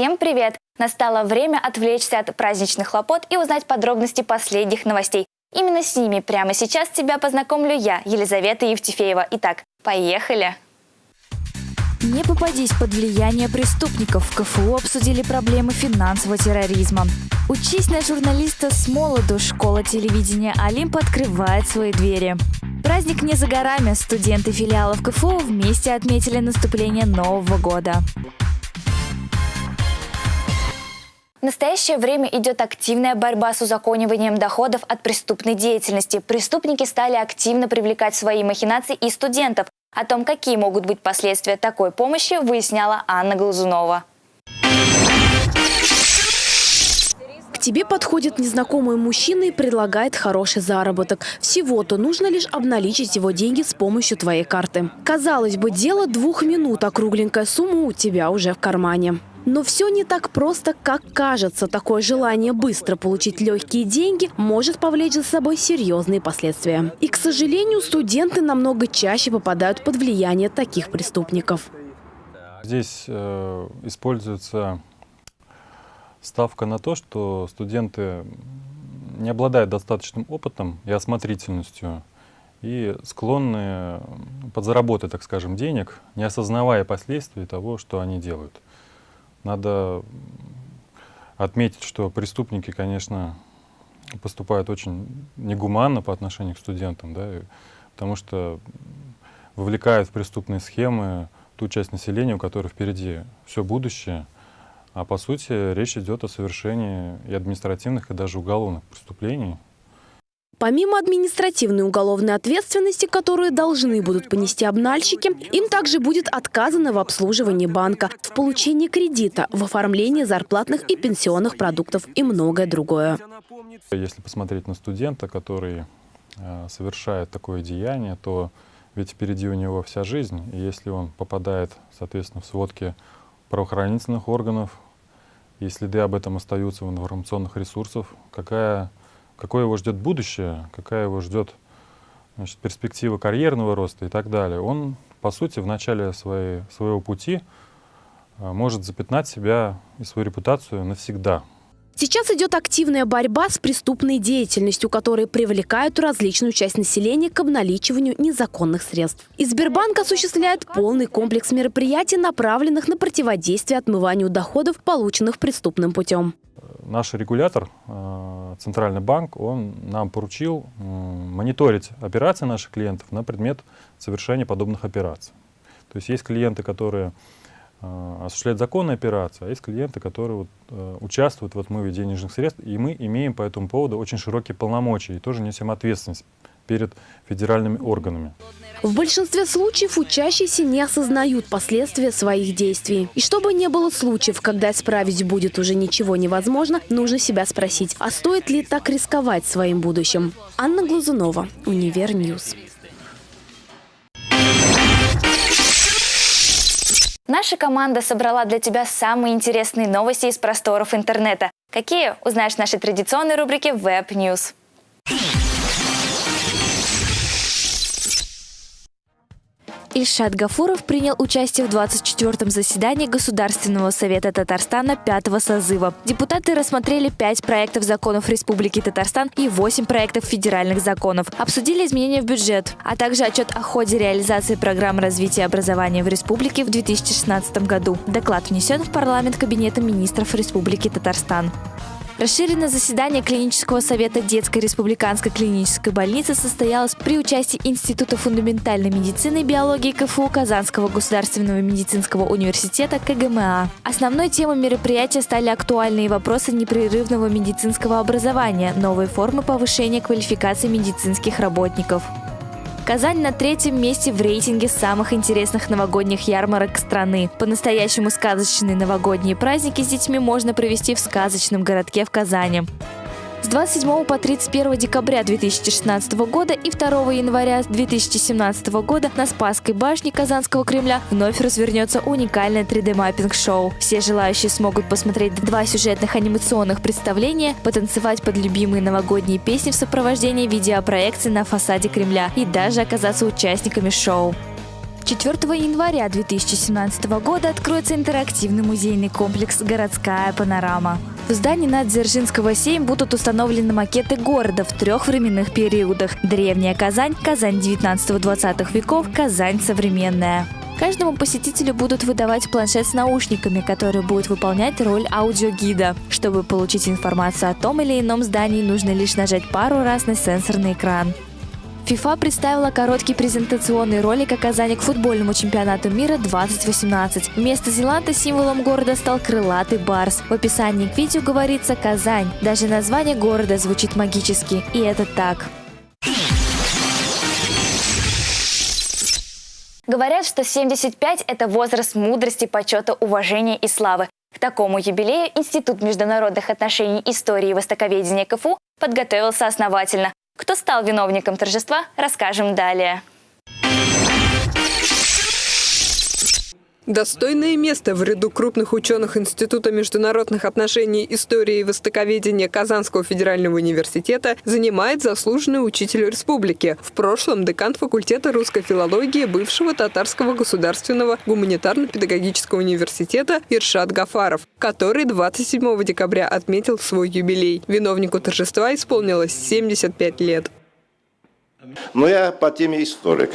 Всем привет! Настало время отвлечься от праздничных хлопот и узнать подробности последних новостей. Именно с ними прямо сейчас тебя познакомлю я, Елизавета Евтефеева. Итак, поехали! Не попадись под влияние преступников. В КФУ обсудили проблемы финансового терроризма. Учись на журналиста с молоду. Школа телевидения «Олимп» открывает свои двери. Праздник не за горами. Студенты филиалов КФУ вместе отметили наступление Нового года. В настоящее время идет активная борьба с узакониванием доходов от преступной деятельности. Преступники стали активно привлекать свои махинации и студентов. О том, какие могут быть последствия такой помощи, выясняла Анна Глазунова. К тебе подходит незнакомый мужчина и предлагает хороший заработок. Всего-то нужно лишь обналичить его деньги с помощью твоей карты. Казалось бы, дело двух минут, а кругленькая сумма у тебя уже в кармане. Но все не так просто, как кажется. Такое желание быстро получить легкие деньги может повлечь за собой серьезные последствия. И, к сожалению, студенты намного чаще попадают под влияние таких преступников. Здесь э, используется ставка на то, что студенты не обладают достаточным опытом и осмотрительностью и склонны подзаработать, так скажем, денег, не осознавая последствий того, что они делают. Надо отметить, что преступники, конечно, поступают очень негуманно по отношению к студентам, да, потому что вовлекают в преступные схемы ту часть населения, у которой впереди все будущее, а по сути речь идет о совершении и административных, и даже уголовных преступлений, Помимо административной уголовной ответственности, которую должны будут понести обнальщики, им также будет отказано в обслуживании банка, в получении кредита, в оформлении зарплатных и пенсионных продуктов и многое другое. Если посмотреть на студента, который э, совершает такое деяние, то ведь впереди у него вся жизнь. И если он попадает, соответственно, в сводки правоохранительных органов, и следы об этом остаются в информационных ресурсах, какая какое его ждет будущее, какая его ждет значит, перспектива карьерного роста и так далее, он, по сути, в начале своей, своего пути а, может запятнать себя и свою репутацию навсегда. Сейчас идет активная борьба с преступной деятельностью, которые привлекают различную часть населения к обналичиванию незаконных средств. И Сбербанк осуществляет полный комплекс мероприятий, направленных на противодействие отмыванию доходов, полученных преступным путем. Наш регулятор, а, Центральный банк, он нам поручил мониторить операции наших клиентов на предмет совершения подобных операций. То есть есть клиенты, которые а, осуществляют законные операции, а есть клиенты, которые вот, э, участвуют в отмыве денежных средств, и мы имеем по этому поводу очень широкие полномочия и тоже несем ответственность перед федеральными органами. В большинстве случаев учащиеся не осознают последствия своих действий. И чтобы не было случаев, когда исправить будет уже ничего невозможно, нужно себя спросить, а стоит ли так рисковать своим будущим? Анна Глазунова, Универньюз. Наша команда собрала для тебя самые интересные новости из просторов интернета. Какие? Узнаешь в нашей традиционной рубрике Web News. Ильшат Гафуров принял участие в 24-м заседании Государственного совета Татарстана пятого созыва. Депутаты рассмотрели пять проектов законов Республики Татарстан и восемь проектов федеральных законов. Обсудили изменения в бюджет, а также отчет о ходе реализации программ развития образования в республике в 2016 году. Доклад внесен в парламент Кабинета министров Республики Татарстан. Расширенное заседание клинического совета детской республиканской клинической больницы состоялось при участии Института фундаментальной медицины и биологии КФУ Казанского государственного медицинского университета КГМА. Основной темой мероприятия стали актуальные вопросы непрерывного медицинского образования, новые формы повышения квалификации медицинских работников. Казань на третьем месте в рейтинге самых интересных новогодних ярмарок страны. По-настоящему сказочные новогодние праздники с детьми можно провести в сказочном городке в Казани. С 27 по 31 декабря 2016 года и 2 января 2017 года на Спасской башне Казанского Кремля вновь развернется уникальное 3D-маппинг-шоу. Все желающие смогут посмотреть два сюжетных анимационных представления, потанцевать под любимые новогодние песни в сопровождении видеопроекции на фасаде Кремля и даже оказаться участниками шоу. 4 января 2017 года откроется интерактивный музейный комплекс «Городская панорама». В здании на Дзержинского 7 будут установлены макеты города в трех временных периодах. Древняя Казань, Казань 19-20 веков, Казань современная. Каждому посетителю будут выдавать планшет с наушниками, который будет выполнять роль аудиогида. Чтобы получить информацию о том или ином здании, нужно лишь нажать пару раз на сенсорный экран. ФИФА представила короткий презентационный ролик о Казани к футбольному чемпионату мира 2018. Вместо Зеланда символом города стал крылатый барс. В описании к видео говорится «Казань». Даже название города звучит магически. И это так. Говорят, что 75 – это возраст мудрости, почета, уважения и славы. К такому юбилею Институт международных отношений, истории и востоковедения КФУ подготовился основательно. Кто стал виновником торжества, расскажем далее. Достойное место в ряду крупных ученых Института международных отношений, истории и востоковедения Казанского федерального университета занимает заслуженный учитель республики. В прошлом декан факультета русской филологии бывшего Татарского государственного гуманитарно-педагогического университета Иршат Гафаров, который 27 декабря отметил свой юбилей. Виновнику торжества исполнилось 75 лет. Но я по теме историк.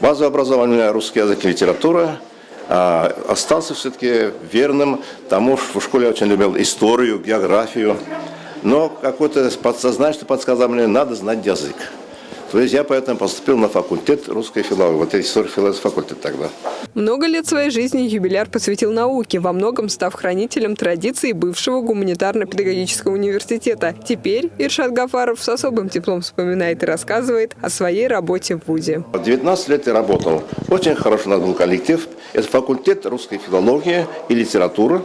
База образования русский язык и литература – остался все-таки верным тому, что в школе очень любил историю, географию. Но какое-то подсознание подсказало мне, надо знать язык. То есть я поэтому поступил на факультет русской филологии, вот история филологии факультет тогда. Много лет своей жизни юбиляр посвятил науке, во многом став хранителем традиций бывшего гуманитарно-педагогического университета. Теперь Иршат Гафаров с особым теплом вспоминает и рассказывает о своей работе в ВУЗе. 19 лет я работал. Очень хорошо у был коллектив. Это факультет русской филологии и литературы.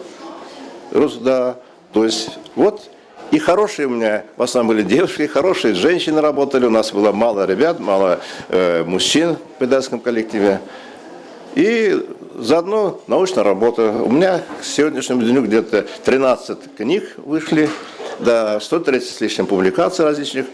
Да, то есть вот и хорошие у меня, в основном были девушки, хорошие женщины работали. У нас было мало ребят, мало э, мужчин в педагогическом коллективе. И заодно научная работа. У меня к сегодняшнему дню где-то 13 книг вышли, да, 130 с лишним публикаций различных.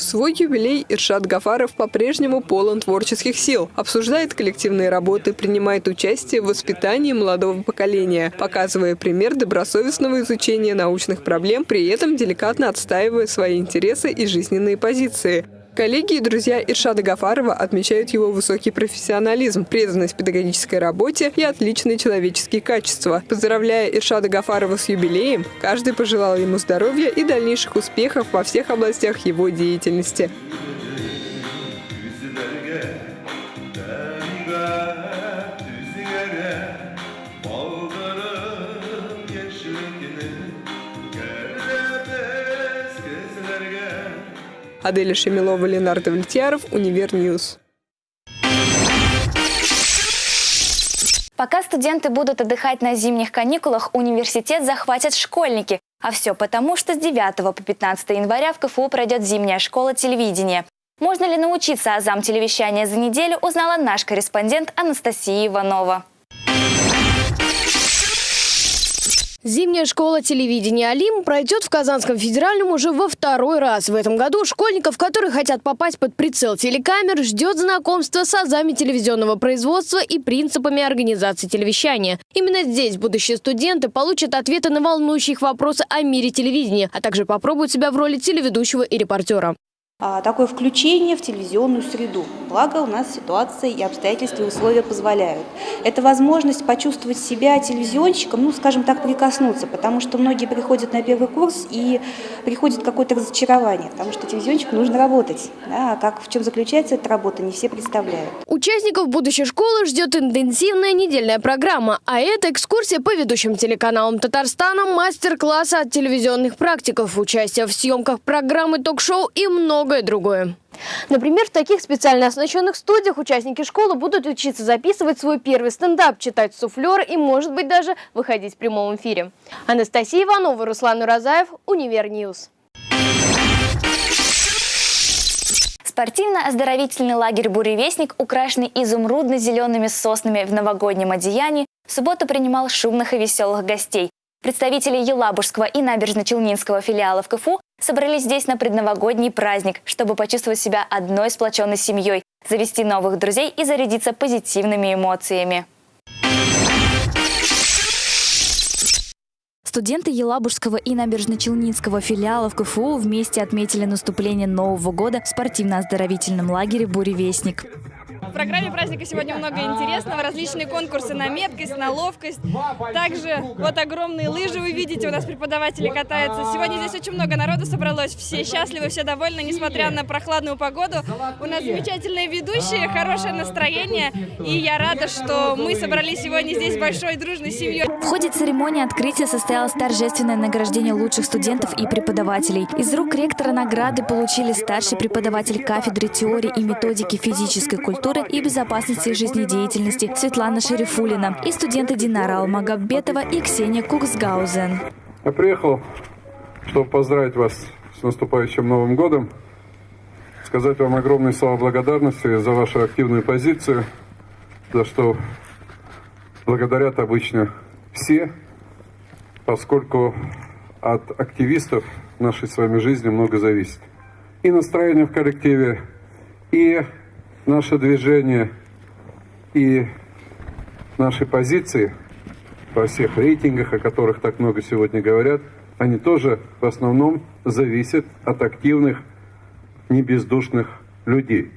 В свой юбилей Иршат Гафаров по-прежнему полон творческих сил. Обсуждает коллективные работы, принимает участие в воспитании молодого поколения, показывая пример добросовестного изучения научных проблем, при этом деликатно отстаивая свои интересы и жизненные позиции. Коллеги и друзья Иршада Гафарова отмечают его высокий профессионализм, преданность педагогической работе и отличные человеческие качества. Поздравляя Иршада Гафарова с юбилеем, каждый пожелал ему здоровья и дальнейших успехов во всех областях его деятельности. Аделя Шемилова, Ленар Давлетьяров, Универньюз. Пока студенты будут отдыхать на зимних каникулах, университет захватят школьники. А все потому, что с 9 по 15 января в КФУ пройдет зимняя школа телевидения. Можно ли научиться азам телевещания за неделю, узнала наш корреспондент Анастасия Иванова. Зимняя школа телевидения «Алим» пройдет в Казанском федеральном уже во второй раз. В этом году школьников, которые хотят попасть под прицел телекамер, ждет знакомство с азами телевизионного производства и принципами организации телевещания. Именно здесь будущие студенты получат ответы на волнующие их вопросы о мире телевидения, а также попробуют себя в роли телеведущего и репортера. А, такое включение в телевизионную среду. Благо у нас ситуация и обстоятельства и условия позволяют. Это возможность почувствовать себя телевизионщиком, ну, скажем так, прикоснуться, потому что многие приходят на первый курс и приходит какое-то разочарование, потому что телевизионщику нужно работать. Да, а как, в чем заключается эта работа, не все представляют. Участников будущей школы ждет интенсивная недельная программа, а это экскурсия по ведущим телеканалам Татарстана, мастер-классы от телевизионных практиков, участие в съемках программы ток-шоу и много многое другое. Например, в таких специально оснащенных студиях участники школы будут учиться записывать свой первый стендап, читать суфлер и, может быть, даже выходить в прямом эфире. Анастасия Иванова, Руслан Уразаев, Univer News. Спортивно-оздоровительный лагерь «Буревестник», украшенный изумрудно-зелеными соснами в новогоднем одеянии, в субботу принимал шумных и веселых гостей. Представители Елабужского и Набережно-Челнинского филиалов КФУ собрались здесь на предновогодний праздник, чтобы почувствовать себя одной сплоченной семьей. завести новых друзей и зарядиться позитивными эмоциями. Студенты Елабужского и Набережно-Челнинского филиалов КФУ вместе отметили наступление Нового года в спортивно-оздоровительном лагере «Буревестник». В программе праздника сегодня много интересного. Различные конкурсы на меткость, на ловкость. Также вот огромные лыжи вы видите, у нас преподаватели катаются. Сегодня здесь очень много народу собралось. Все счастливы, все довольны, несмотря на прохладную погоду. У нас замечательные ведущие, хорошее настроение. И я рада, что мы собрались сегодня здесь большой дружной семьей. В ходе церемонии открытия состоялось торжественное награждение лучших студентов и преподавателей. Из рук ректора награды получили старший преподаватель кафедры теории и методики физической культуры и безопасности жизнедеятельности Светлана Шерифулина и студенты Динара Алмагаббетова и Ксения Куксгаузен. Я приехал, чтобы поздравить вас с наступающим Новым годом, сказать вам огромные слова благодарности за вашу активную позицию, за что благодарят обычно все, поскольку от активистов нашей с вами жизни много зависит. И настроение в коллективе, и наше движение, и наши позиции во всех рейтингах, о которых так много сегодня говорят, они тоже в основном зависят от активных, небездушных людей.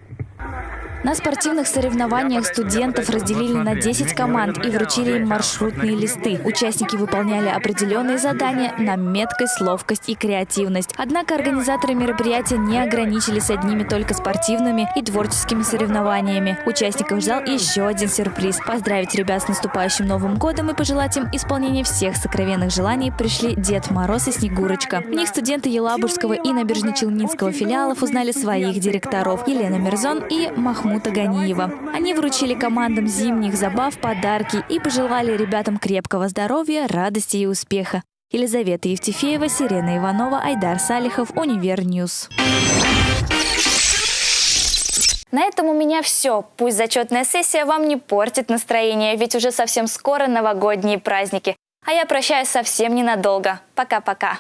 На спортивных соревнованиях студентов разделили на 10 команд и вручили им маршрутные листы. Участники выполняли определенные задания на меткость, ловкость и креативность. Однако организаторы мероприятия не ограничились одними только спортивными и творческими соревнованиями. Участников ждал еще один сюрприз. Поздравить ребят с наступающим Новым годом и пожелать им исполнения всех сокровенных желаний пришли Дед Мороз и Снегурочка. В них студенты Елабужского и Набережно-Челнинского филиалов узнали своих директоров Елена Мирзон и Махмуд Махмута Ганиева. Они вручили командам зимних забав подарки и пожелали ребятам крепкого здоровья, радости и успеха. Елизавета Евтефеева, Сирена Иванова, Айдар Салихов, Univer News. На этом у меня все. Пусть зачетная сессия вам не портит настроение, ведь уже совсем скоро новогодние праздники. А я прощаюсь совсем ненадолго. Пока-пока.